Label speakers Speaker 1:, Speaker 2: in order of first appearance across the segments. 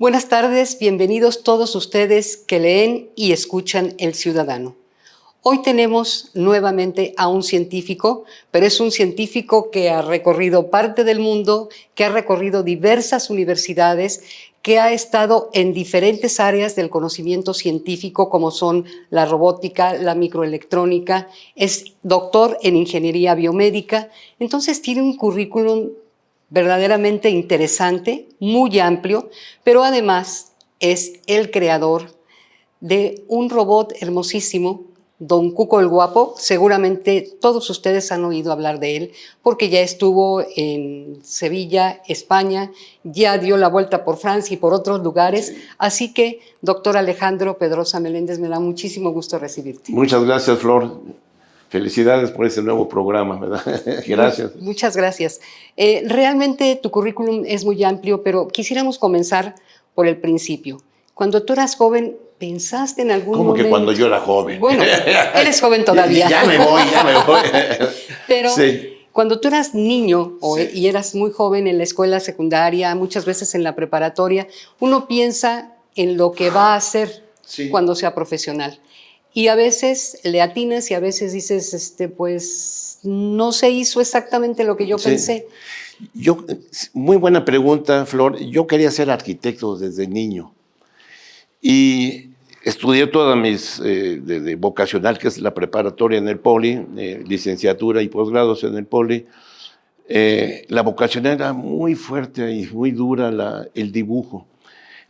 Speaker 1: Buenas tardes, bienvenidos todos ustedes que leen y escuchan El Ciudadano. Hoy tenemos nuevamente a un científico, pero es un científico que ha recorrido parte del mundo, que ha recorrido diversas universidades, que ha estado en diferentes áreas del conocimiento científico como son la robótica, la microelectrónica, es doctor en ingeniería biomédica, entonces tiene un currículum verdaderamente interesante, muy amplio, pero además es el creador de un robot hermosísimo, Don Cuco el Guapo. Seguramente todos ustedes han oído hablar de él porque ya estuvo en Sevilla, España, ya dio la vuelta por Francia y por otros lugares. Así que, doctor Alejandro Pedrosa Meléndez, me da muchísimo gusto recibirte.
Speaker 2: Muchas gracias, Flor. Felicidades por ese nuevo programa, ¿verdad? gracias.
Speaker 1: Muchas gracias. Eh, realmente tu currículum es muy amplio, pero quisiéramos comenzar por el principio. Cuando tú eras joven, ¿pensaste en algún
Speaker 2: ¿Cómo
Speaker 1: momento?
Speaker 2: que cuando yo era joven?
Speaker 1: Bueno, eres joven todavía.
Speaker 2: ya, me voy, ya me voy.
Speaker 1: pero
Speaker 2: sí.
Speaker 1: cuando tú eras niño o,
Speaker 2: Sí.
Speaker 1: y eras muy joven en la escuela secundaria, muchas veces en la preparatoria, uno piensa en lo que va a hacer
Speaker 2: Sí.
Speaker 1: cuando sea profesional. Y a veces le atinas y a veces dices, este, pues no se hizo exactamente lo que yo
Speaker 2: Sí.
Speaker 1: pensé.
Speaker 2: Yo, muy buena pregunta, Flor. Yo quería ser arquitecto desde niño. Y estudié toda mis, eh, de, de vocacional, que es la preparatoria en el Poli, eh, licenciatura y posgrados en el Poli. Eh, la vocacional era muy fuerte y muy dura la, el dibujo.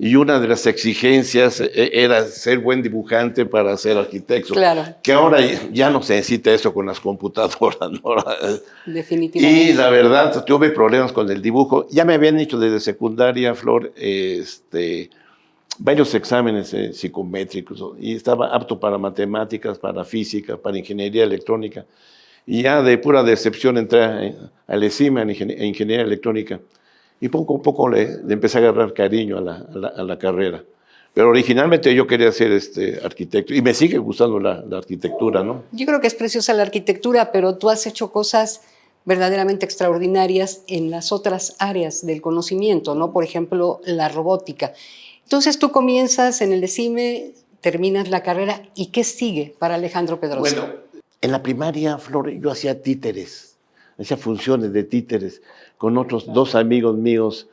Speaker 2: Y una de las exigencias eh, era ser buen dibujante para ser arquitecto.
Speaker 1: Claro,
Speaker 2: Que ahora ya no se necesita eso con las computadoras, ¿no?
Speaker 1: definitivamente.
Speaker 2: Y la verdad, tuve problemas con el dibujo. Ya me habían hecho desde secundaria, Flor, este, varios exámenes eh, psicométricos y estaba apto para matemáticas, para física, para ingeniería electrónica. Y ya de pura decepción entré a- al ESIMA en ingenie- en ingeniería electrónica. Y poco a poco le, le empecé a agarrar cariño a la, a la- a la carrera. Pero originalmente yo quería ser este, arquitecto y me sigue gustando la, la arquitectura, ¿no?
Speaker 1: Yo creo que es preciosa la arquitectura, pero tú has hecho cosas verdaderamente extraordinarias en las otras áreas del conocimiento, ¿no? Por ejemplo, la robótica. Entonces tú comienzas en el ECIME, terminas la carrera, ¿y qué sigue para Alejandro Pedrosa?
Speaker 2: Bueno, en la primaria, Flor, yo hacía títeres, hacía funciones de títeres con otros dos amigos míos,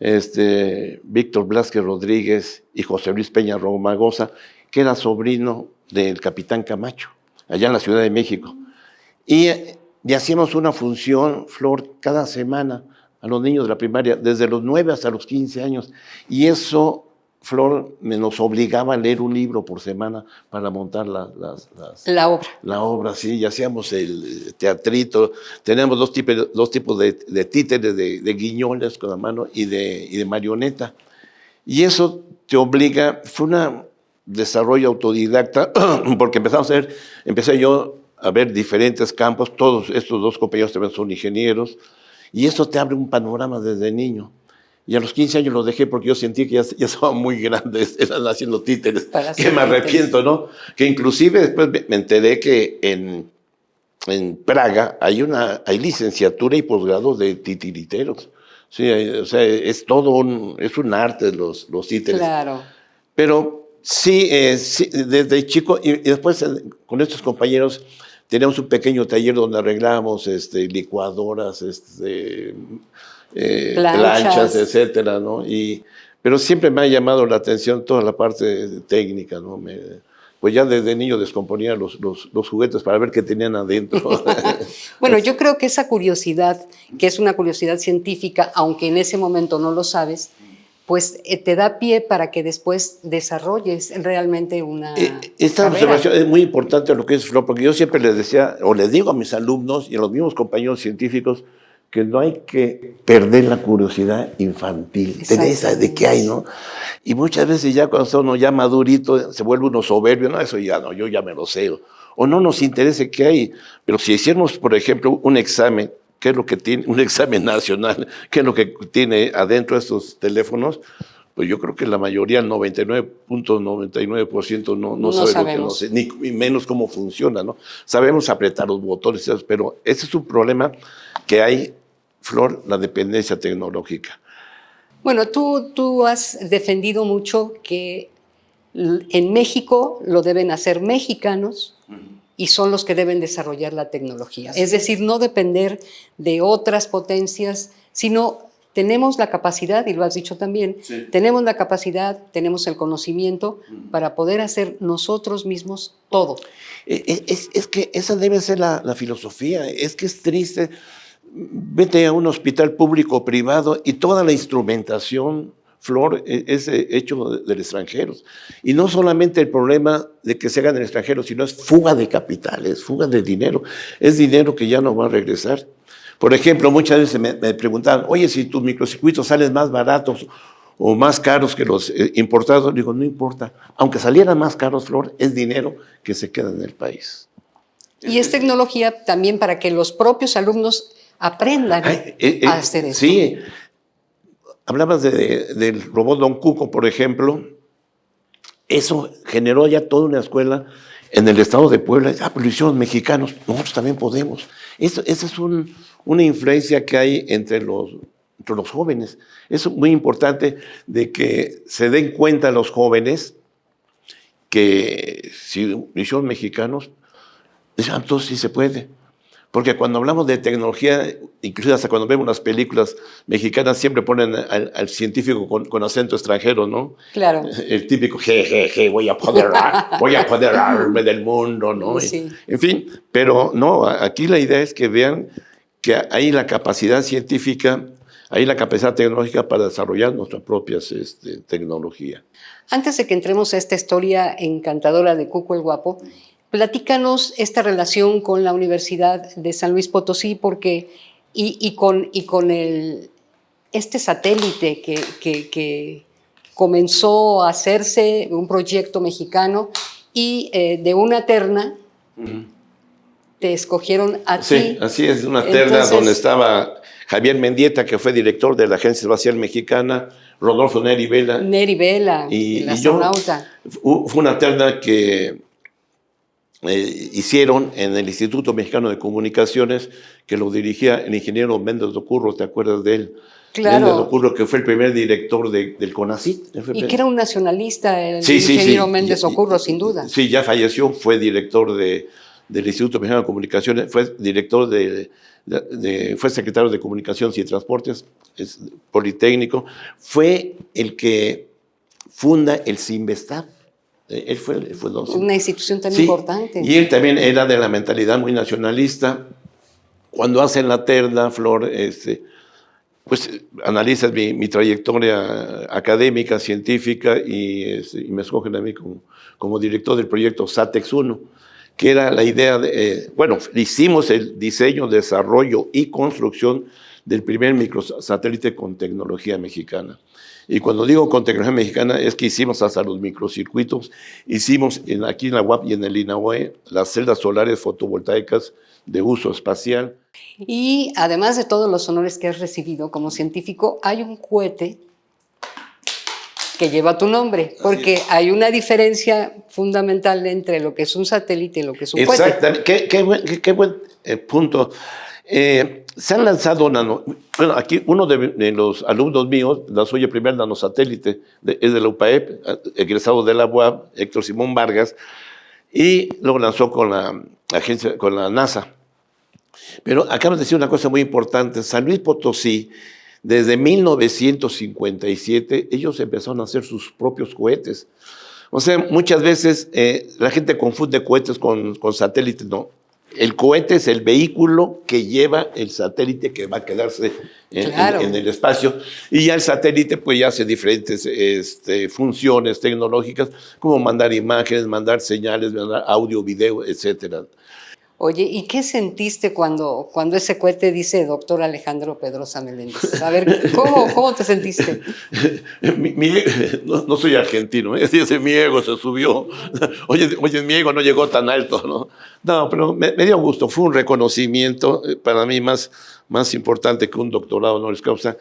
Speaker 2: este, Víctor Blasquez Rodríguez y José Luis Peña Romagosa, que era sobrino del capitán Camacho, allá en la Ciudad de México. Y, y hacíamos una función, Flor, cada semana a los niños de la primaria, desde los 9 hasta los 15 años. Y eso, Flor, me nos obligaba a leer un libro por semana para montar la- las, las,
Speaker 1: la obra.
Speaker 2: la obra, sí, y hacíamos el teatrito. Tenemos dos tipos, dos tipos de, de títeres, de, de guiñoles con la mano y de, y de marioneta. Y eso te obliga, fue un desarrollo autodidacta, porque empezamos a ver, empecé yo a ver diferentes campos, todos estos dos compañeros también son ingenieros, y eso te abre un panorama desde niño. Y a los 15 años lo dejé porque yo sentí que ya, ya estaba muy grande, eran haciendo títeres,
Speaker 1: Para
Speaker 2: que me arrepiento, ¿no? Que inclusive después me- enteré que en, en Praga hay, una, hay licenciatura y posgrado de titiriteros. Sí, hay- o sea, es todo un, es un arte los, los títeres.
Speaker 1: Claro.
Speaker 2: Pero sí, eh, sí, desde chico, y, y después eh, con estos compañeros teníamos un pequeño taller donde arreglábamos este, licuadoras, este, eh,
Speaker 1: Planchas.
Speaker 2: planchas. etcétera, ¿no? Y, pero siempre me ha llamado la atención toda la parte técnica, ¿no? Me- pues ya desde niño descomponía los, los, los juguetes para ver qué tenían adentro.
Speaker 1: Bueno, yo creo que esa curiosidad, que es una curiosidad científica, aunque en ese momento no lo sabes, pues eh, te da pie para que después desarrolles realmente una
Speaker 2: Eh, Esta
Speaker 1: carrera.
Speaker 2: observación es muy importante lo que es Flor, porque yo siempre les decía, o les digo a mis alumnos y a los mismos compañeros científicos, que no hay que perder la curiosidad infantil, tener esa de qué hay, ¿no? Y muchas veces ya cuando uno ya madurito, se vuelve uno soberbio, no, eso ya no, yo ya me lo sé. O no nos interesa qué hay. Pero si hiciéramos, por ejemplo, un examen, ¿qué es lo que tiene, un examen nacional, qué es lo que tiene adentro de estos teléfonos? Pues yo creo que la mayoría, el 99.99% no, no,
Speaker 1: No
Speaker 2: sabe lo que no sé, ni menos cómo funciona, ¿no? Sabemos apretar los botones, pero ese es un problema que hay, Flor, la dependencia tecnológica.
Speaker 1: Bueno, tú, tú has defendido mucho que en México lo deben hacer mexicanos y son los que deben desarrollar la tecnología. Es decir, no depender de otras potencias, sino tenemos la capacidad, y lo has dicho también,
Speaker 2: Sí.
Speaker 1: tenemos la capacidad, tenemos el conocimiento para poder hacer nosotros mismos todo.
Speaker 2: Eh, Es, es que esa debe ser la, la filosofía. Es que es triste. Vete a un hospital público o privado y toda la instrumentación, Flor, e- es eh, hecho de, de extranjeros. Y no solamente el problema de que se haga en el extranjero, sino es fuga de capitales, fuga de dinero. Es dinero que ya no va a regresar. Por ejemplo, muchas veces me, me preguntaban, oye, si tus microcircuitos salen más baratos o más caros que los eh, importados, digo, no importa. Aunque salieran más caros, Flor, es dinero que se queda en el país.
Speaker 1: Y es tecnología también para que los propios alumnos aprendan
Speaker 2: Ay, eh, eh,
Speaker 1: a hacer eso.
Speaker 2: Sí. Hablabas de- de- del robot Don Cuco, por ejemplo. Eso generó ya toda una escuela en el estado de Puebla. Ah, pero lo hicieron mexicanos. Nosotros también podemos. Eso, esa es un- una influencia que hay entre los, entre los jóvenes. Es muy importante de que se den cuenta los jóvenes que si lo hicieron mexicanos, ah, entonces sí se puede. Porque cuando hablamos de tecnología, incluso hasta cuando vemos las películas mexicanas, siempre ponen al, al científico con, con acento extranjero, ¿no?
Speaker 1: Claro.
Speaker 2: El típico, je, je, je, voy a apoderar, voy a apoderarme del mundo, ¿no?
Speaker 1: Sí.
Speaker 2: En fin, pero no, aquí la idea es que vean que hay la capacidad científica, hay la capacidad tecnológica para desarrollar nuestras propias este, tecnología.
Speaker 1: Antes de que entremos a esta historia encantadora de Cuco el Guapo, platícanos esta relación con la Universidad de San Luis Potosí porque, y, y con, y con el, este satélite que, que- que comenzó a hacerse, un proyecto mexicano, y eh, de una terna te escogieron a
Speaker 2: Sí,
Speaker 1: ti.
Speaker 2: así es, una terna
Speaker 1: Entonces-
Speaker 2: donde estaba Javier Mendieta, que fue director de la Agencia Espacial Mexicana, Rodolfo Neri Vela,
Speaker 1: Neri Vela,
Speaker 2: Y-
Speaker 1: el
Speaker 2: y yo-
Speaker 1: astronauta.
Speaker 2: Fu- Fue una terna que eh, hicieron en el Instituto Mexicano de Comunicaciones, que lo dirigía el ingeniero Méndez Docurro, ¿te acuerdas de él?
Speaker 1: Claro.
Speaker 2: Méndez Docurro, que fue el primer director de- del CONACYT.
Speaker 1: Y que era un nacionalista, el
Speaker 2: Sí,
Speaker 1: ingeniero
Speaker 2: sí.
Speaker 1: Méndez Ocurro, sin duda.
Speaker 2: Sí, ya falleció, fue director de, del Instituto Mexicano de Comunicaciones, fue director de, fue secretario de Comunicaciones y Transportes, es politécnico, fue el que funda el CIMBESTAB. Eh, Él fue, él fue dos-
Speaker 1: Una institución tan
Speaker 2: Sí,
Speaker 1: importante.
Speaker 2: Y él también era de la mentalidad muy nacionalista. Cuando hacen la terna, Flor, este, pues analizas mi, mi trayectoria académica, científica, y, este, y me escogen a mí como, como director del proyecto SATEX 1, que era la idea de, eh, bueno, hicimos el diseño, desarrollo y construcción del primer microsatélite con tecnología mexicana. Y cuando digo con tecnología mexicana es que hicimos hasta los microcircuitos, hicimos en, aquí en la UAP y en el INAUE las celdas solares fotovoltaicas de uso espacial.
Speaker 1: Y además de todos los honores que has recibido como científico, hay un cohete que lleva tu nombre, porque hay una diferencia fundamental entre lo que es un satélite y lo que es un cohete.
Speaker 2: Exactamente, qué, qué buen, qué- qué buen, eh, punto. Eh, se han lanzado nano, bueno, aquí uno de, los alumnos míos lanzó el primer nanosatélite, de- es de la UPAEP, egresado de la UAP, Héctor Simón Vargas, y luego lanzó con la agencia, con la NASA. Pero acabas de decir una cosa muy importante, San Luis Potosí, desde 1957, ellos empezaron a hacer sus propios cohetes. O sea, muchas veces eh, la gente confunde cohetes con, con satélites, no. El cohete es el vehículo que lleva el satélite que va a quedarse en, en-
Speaker 1: Claro.
Speaker 2: en el espacio. Y ya el satélite pues ya hace diferentes este, funciones tecnológicas, como mandar imágenes, mandar señales, mandar audio, video, etcétera.
Speaker 1: Oye, ¿y qué sentiste cuando, cuando ese cohete dice doctor Alejandro Pedrosa Meléndez? A ver, ¿cómo, cómo te sentiste?
Speaker 2: No soy argentino, ¿eh? ese mi ego se subió. Oye, oye, mi ego no llegó tan alto, ¿no? No, pero me, me dio gusto, fue un reconocimiento eh, para mí más, más importante que un doctorado honoris causa,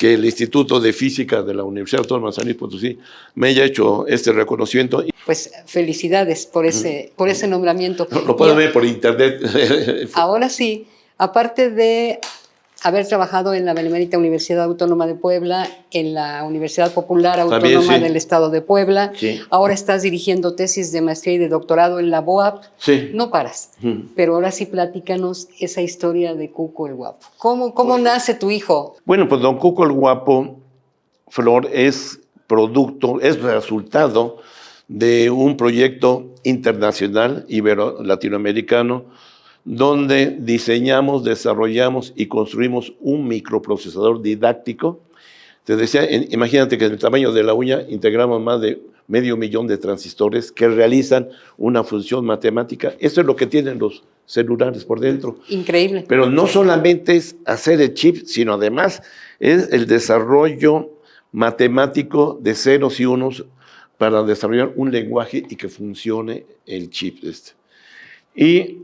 Speaker 2: que el Instituto de Física de la Universidad Autónoma de San Luis Potosí me haya hecho este reconocimiento.
Speaker 1: Pues felicidades por ese, por ese nombramiento.
Speaker 2: Lo, lo pueden ver por internet.
Speaker 1: Ahora sí, aparte de haber trabajado en la Benemérita Universidad Autónoma de Puebla, en la Universidad Popular Autónoma del Estado de Puebla. Ahora estás dirigiendo tesis de maestría y de doctorado en la BOAP.
Speaker 2: Sí.
Speaker 1: No paras. Pero ahora sí platícanos esa historia de Cuco el Guapo. ¿Cómo, cómo nace tu hijo?
Speaker 2: Bueno, pues don Cuco el Guapo, Flor, es producto, es resultado de un proyecto internacional ibero-latinoamericano donde diseñamos, desarrollamos y construimos un microprocesador didáctico. Te decía, imagínate que en el tamaño de la uña integramos más de medio millón de transistores que realizan una función matemática. Eso es lo que tienen los celulares por dentro.
Speaker 1: Increíble.
Speaker 2: Pero no solamente es hacer el chip, sino además es el desarrollo matemático de ceros y unos para desarrollar un lenguaje y que funcione el chip. Este. Y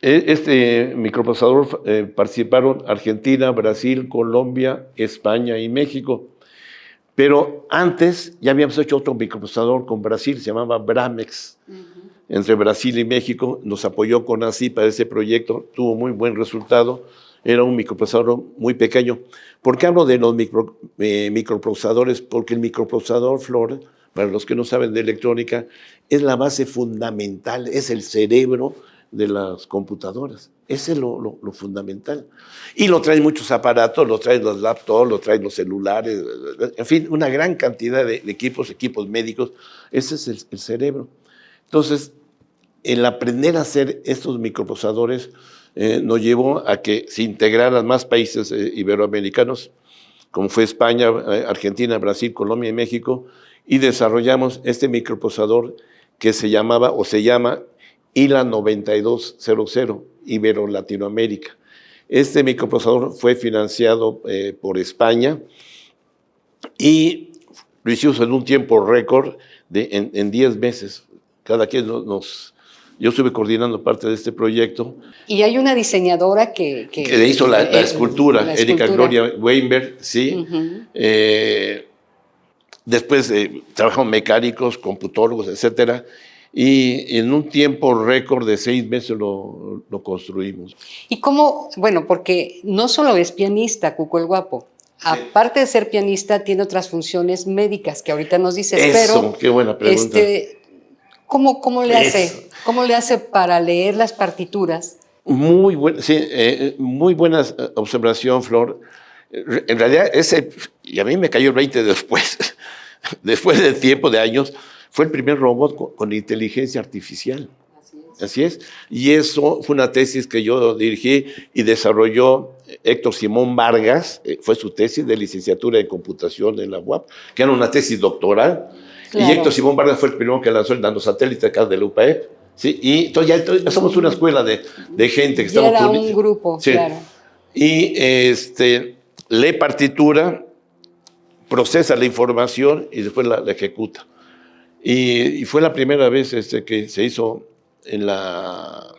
Speaker 2: este microprocesador eh, participaron Argentina, Brasil, Colombia, España y México. Pero antes ya habíamos hecho otro microprocesador con Brasil, se llamaba Bramex. Entre Brasil y México nos apoyó con ASI para ese proyecto, tuvo muy buen resultado. Era un microprocesador muy pequeño. ¿Por qué hablo de los eh, microprocesadores? Porque el microprocesador Flor para los que no saben de electrónica, es la base fundamental, es el cerebro de las computadoras. Ese es lo, fundamental. Y lo traen muchos aparatos, lo traen los laptops, lo traen los celulares, en fin, una gran cantidad de, equipos, equipos médicos. Ese es el, cerebro. Entonces, el aprender a hacer estos microprocesadores eh, nos llevó a que se integraran más países eh, iberoamericanos, como fue España, eh, Argentina, Brasil, Colombia y México, y desarrollamos este microprocesador que se llamaba o se llama ILA 9200, Ibero Latinoamérica. Este microprocesador fue financiado eh, por España y lo hicimos en un tiempo récord de, en 10 meses. Cada quien nos, Yo estuve coordinando parte de este proyecto.
Speaker 1: Y hay una diseñadora que...
Speaker 2: Que, le hizo la, escultura, Erika Gloria Weinberg, sí. Después eh, trabajamos mecánicos, computólogos, etcétera, y en un tiempo récord de seis meses lo, construimos.
Speaker 1: ¿Y cómo? Bueno, porque no solo es pianista, Cuco el Guapo. Aparte de ser pianista, tiene otras funciones médicas que ahorita nos dices.
Speaker 2: Eso,
Speaker 1: pero,
Speaker 2: qué buena pregunta.
Speaker 1: Este, ¿cómo, ¿Cómo le hace? ¿Cómo le hace para leer las partituras?
Speaker 2: Muy, buena, sí, eh, muy buena eh, observación, Flor. En realidad, ese, y a mí me cayó el 20 después, después de tiempo, de años, fue el primer robot con, inteligencia artificial. Así es. Y eso fue una tesis que yo dirigí y desarrolló Héctor Simón Vargas, eh, fue su tesis de licenciatura en computación en la UAP, que era una tesis doctoral. Y Héctor Simón Vargas fue el primero que lanzó el nanosatélite acá de la UPAEP. ¿sí? Y entonces ya, somos una escuela de, de gente que estamos...
Speaker 1: Era un grupo, claro.
Speaker 2: Y este, lee partitura, procesa la información y después la, ejecuta. Y, fue la primera vez este, que se hizo en la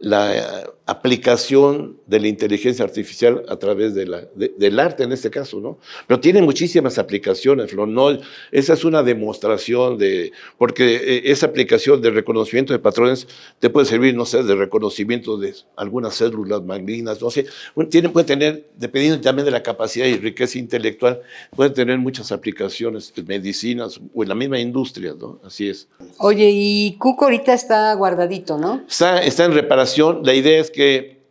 Speaker 2: la aplicación de la inteligencia artificial a través de la, del arte en este caso, ¿no? Pero tiene muchísimas aplicaciones, Flor. esa es una demostración de, porque eh, esa aplicación de reconocimiento de patrones te puede servir, no sé, de reconocimiento de algunas células malignas, no sé, tiene, puede tener, dependiendo también de la capacidad y riqueza intelectual, puede tener muchas aplicaciones, en medicinas o en la misma industria, ¿no? Así es.
Speaker 1: Oye, y Cuco ahorita está guardadito, ¿no?
Speaker 2: Está, está en reparación la idea es que,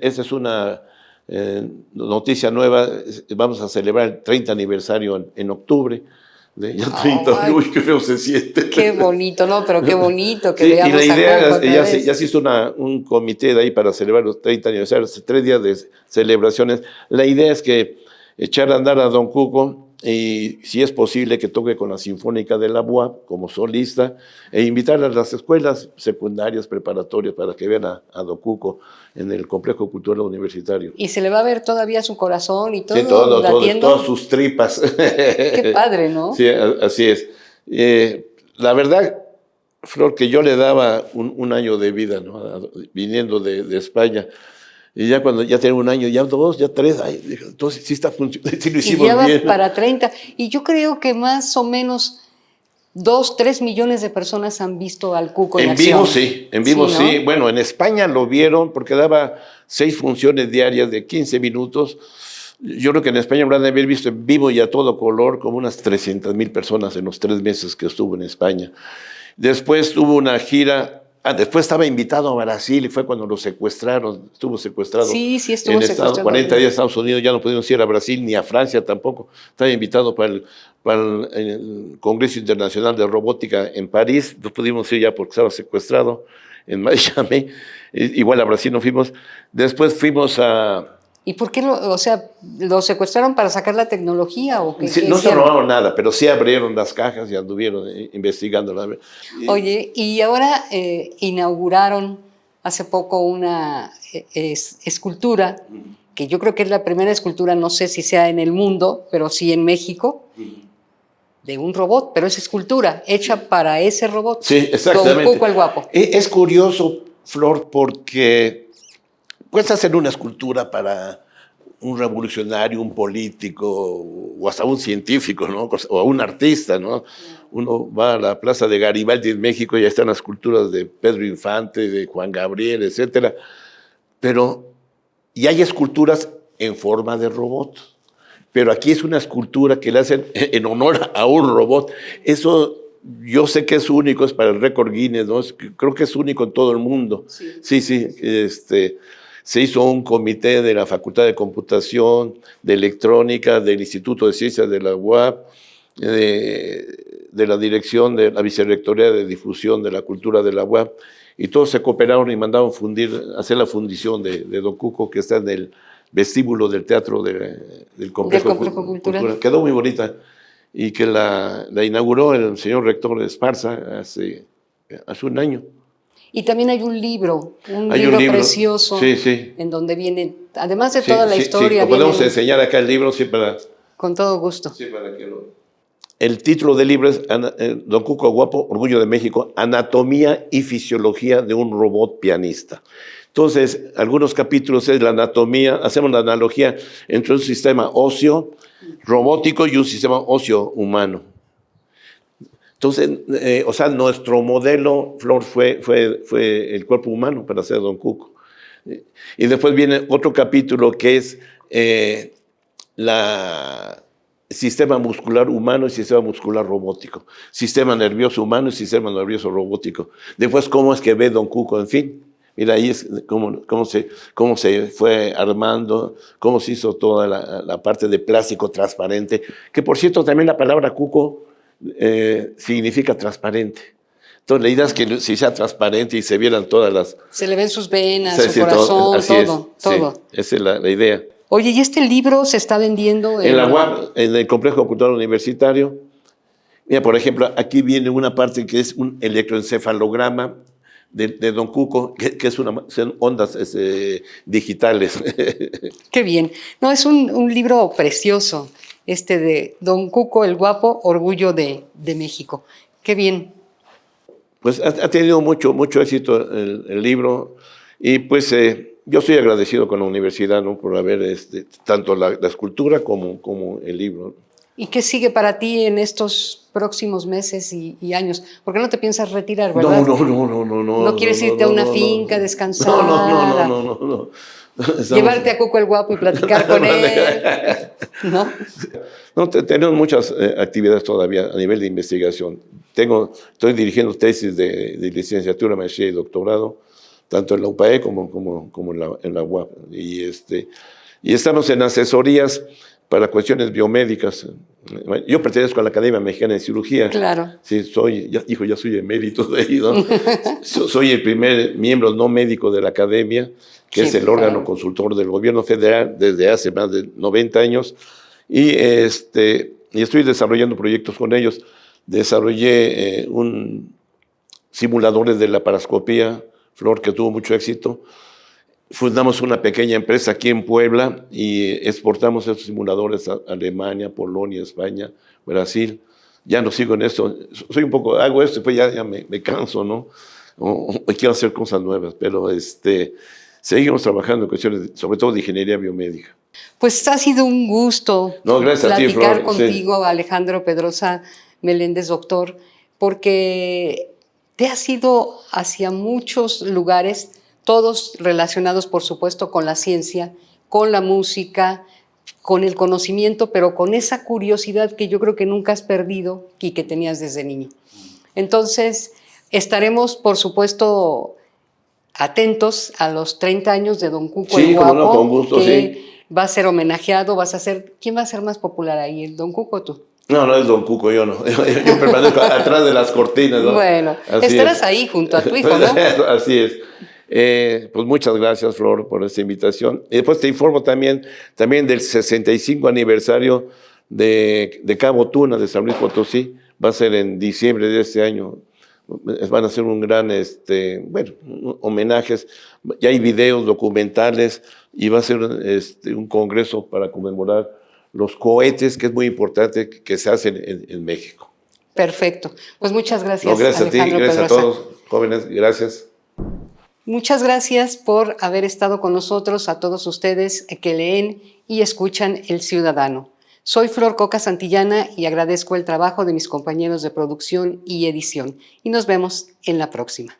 Speaker 2: esta es una eh, noticia nueva, vamos a celebrar el 30 aniversario en, octubre. De, ya 30, uy, qué feo se siente.
Speaker 1: Qué bonito, ¿no? Pero qué bonito que
Speaker 2: sí, Y la idea, ya, se, ya se hizo una, un comité de ahí para celebrar los 30 aniversarios, tres días de celebraciones. La idea es que echar a andar a Don Cuco y si es posible que toque con la Sinfónica de la UAP como solista e invitar a las escuelas secundarias, preparatorias para que vean a, a Docuco en el Complejo Cultural Universitario.
Speaker 1: Y se le va a ver todavía su corazón y todo,
Speaker 2: sí, todo, todas sus tripas.
Speaker 1: Qué padre, ¿no?
Speaker 2: Sí, así es. Eh, la verdad, Flor, que yo le daba un, año de vida, ¿no? viniendo de, de España, y ya cuando ya tengo un año, ya dos, ya tres, entonces sí está funcionando, sí lo hicimos
Speaker 1: y ya va para 30. Y yo creo que más o menos dos, tres millones de personas han visto al Cuco en,
Speaker 2: en vivo sí, en vivo sí, Bueno, en España lo vieron porque daba seis funciones diarias de 15 minutos. Yo creo que en España han de haber visto en vivo y a todo color como unas 300 mil personas en los tres meses que estuvo en España. Después tuvo una gira Ah, después estaba invitado a Brasil y fue cuando lo secuestraron, estuvo secuestrado.
Speaker 1: Sí, sí, estuvo
Speaker 2: en
Speaker 1: secuestrado.
Speaker 2: 40 días a Estados Unidos, ya no pudieron ir a Brasil ni a Francia tampoco. Estaba invitado para el, para el, Congreso Internacional de Robótica en París, no pudimos ir ya porque estaba secuestrado en Miami. Igual a Brasil no fuimos. Después fuimos a,
Speaker 1: ¿Y por qué, lo, o sea, lo secuestraron para sacar la tecnología o qué?
Speaker 2: no se robaron nada, pero sí abrieron las cajas y anduvieron eh, investigando.
Speaker 1: Oye, y ahora eh, inauguraron hace poco una eh, escultura, que yo creo que es la primera escultura, no sé si sea en el mundo, pero sí en México, de un robot, pero es escultura hecha para ese robot.
Speaker 2: Sí, exactamente.
Speaker 1: Don Cuco el Guapo.
Speaker 2: Es curioso, Flor, porque puedes hacer una escultura para un revolucionario, un político o hasta un científico, ¿no? O un artista, ¿no? Uno va a la plaza de Garibaldi en México y ahí están las esculturas de Pedro Infante, de Juan Gabriel, etcétera. Pero, y hay esculturas en forma de robot. Pero aquí es una escultura que le hacen en honor a un robot. Eso yo sé que es único, es para el récord Guinness, ¿no? Creo que es único en todo el mundo. Sí, sí, sí este, se hizo un comité de la Facultad de Computación, de Electrónica, del Instituto de Ciencias de la UAP, de, la dirección de la Vicerrectoría de Difusión de la Cultura de la UAP, y todos se cooperaron y mandaron fundir, hacer la fundición de, Don Cuco, que está en el vestíbulo del Teatro del Complejo, Cultural. Quedó muy bonita y que la, inauguró el señor rector Esparza hace, hace un año.
Speaker 1: Y también hay un libro, un, libro, precioso, en donde viene, además de toda la historia...
Speaker 2: Sí, podemos enseñar acá el libro, sí, para...
Speaker 1: Con todo gusto.
Speaker 2: Sí, para que lo... El título del libro es eh, Don Cuco Guapo, Orgullo de México, Anatomía y Fisiología de un Robot Pianista. Entonces, algunos capítulos es la anatomía, hacemos la analogía entre un sistema óseo robótico y un sistema óseo humano. Entonces, eh, o sea, nuestro modelo, Flor, fue, fue, fue el cuerpo humano para hacer Don Cuco. Y después viene otro capítulo que es eh, sistema muscular humano y sistema muscular robótico, sistema nervioso humano y sistema nervioso robótico. Después, cómo es que ve Don Cuco, en fin. Mira, ahí es cómo, cómo, se, cómo se fue armando, cómo se hizo toda la, la parte de plástico transparente, que por cierto también la palabra cuco eh, significa transparente. Entonces, la idea es que si sea transparente y se vieran todas las...
Speaker 1: Se le ven sus venas, su corazón, todo, todo.
Speaker 2: esa es la, idea.
Speaker 1: Oye, ¿y este libro se está vendiendo?
Speaker 2: En, la en el Complejo Cultural Universitario. Mira, por ejemplo, aquí viene una parte que es un electroencefalograma de, Don Cuco, que, es una, son ondas este, digitales.
Speaker 1: Qué bien. No, es un, un libro precioso este de Don Cuco el Guapo, Orgullo de, México. Qué bien.
Speaker 2: Pues ha, tenido mucho, mucho éxito el, libro y pues eh, yo soy agradecido con la universidad ¿no? por haber este, tanto la, escultura como, como el libro.
Speaker 1: ¿Y qué sigue para ti en estos próximos meses y, años? ¿Por qué no te piensas retirar, verdad?
Speaker 2: No, no, no, no, no. ¿No,
Speaker 1: ¿No quieres irte a una finca, descansar? No,
Speaker 2: no, no, no, no.
Speaker 1: Llevarte a Cuco el Guapo y platicar con él. ¿No?
Speaker 2: No, tenemos muchas eh, actividades todavía a nivel de investigación. Tengo, estoy dirigiendo tesis de, licenciatura, maestría y doctorado, tanto en la UPAE como, como, como en, la, en la UAP. Y, este, y estamos en asesorías para cuestiones biomédicas. Yo pertenezco a la Academia Mexicana de Cirugía.
Speaker 1: Claro.
Speaker 2: Sí, soy, ya, hijo, ya soy emérito de ahí, ¿no? soy el primer miembro no médico de la Academia que es el órgano consultor del gobierno federal desde hace más de 90 años, y, este, y estoy desarrollando proyectos con ellos. Desarrollé eh, un simuladores de la parascopía, Flor, que tuvo mucho éxito. Fundamos una pequeña empresa aquí en Puebla y exportamos esos simuladores a Alemania, Polonia, España, Brasil. Ya no sigo en esto. Soy un poco, hago esto y pues ya, ya me, me, canso, ¿no? O, o, quiero hacer cosas nuevas, pero este, seguimos trabajando en cuestiones, sobre todo de ingeniería biomédica.
Speaker 1: Pues ha sido un gusto
Speaker 2: no, gracias
Speaker 1: platicar
Speaker 2: a ti,
Speaker 1: contigo, Alejandro Pedrosa Meléndez, doctor. porque te has ido hacia muchos lugares, todos relacionados, por supuesto, con la ciencia, con la música, con el conocimiento, pero con esa curiosidad que yo creo que nunca has perdido y que tenías desde niño. Entonces, estaremos, por supuesto, atentos a los 30 años de Don Cuco
Speaker 2: Sí,
Speaker 1: el Guapo,
Speaker 2: no, con gusto,
Speaker 1: que
Speaker 2: sí.
Speaker 1: va a ser homenajeado, vas a ser... ¿Quién va a ser más popular ahí, el Don Cuco o tú?
Speaker 2: No, no es Don Cuco, yo no. Yo, yo permanezco atrás de las cortinas. ¿no?
Speaker 1: Bueno,
Speaker 2: Así
Speaker 1: estarás
Speaker 2: es.
Speaker 1: ahí junto a tu hijo, ¿no?
Speaker 2: Así es. Eh, pues muchas gracias, Flor, por esta invitación. Y después te informo también, también del 65 aniversario de, de Cabo Tuna, de San Luis Potosí. Va a ser en diciembre de este año. Van a ser un gran, este, bueno, homenajes. Ya hay videos documentales y va a ser este, un congreso para conmemorar los cohetes, que es muy importante que se hacen en, en México.
Speaker 1: Perfecto. Pues muchas gracias,
Speaker 2: No, gracias a ti,
Speaker 1: Alejandro
Speaker 2: gracias a todos, jóvenes, gracias.
Speaker 1: Muchas gracias por haber estado con nosotros, a todos ustedes que leen y escuchan El Ciudadano. Soy Flor Coca Santillana y agradezco el trabajo de mis compañeros de producción y edición. Y nos vemos en la próxima.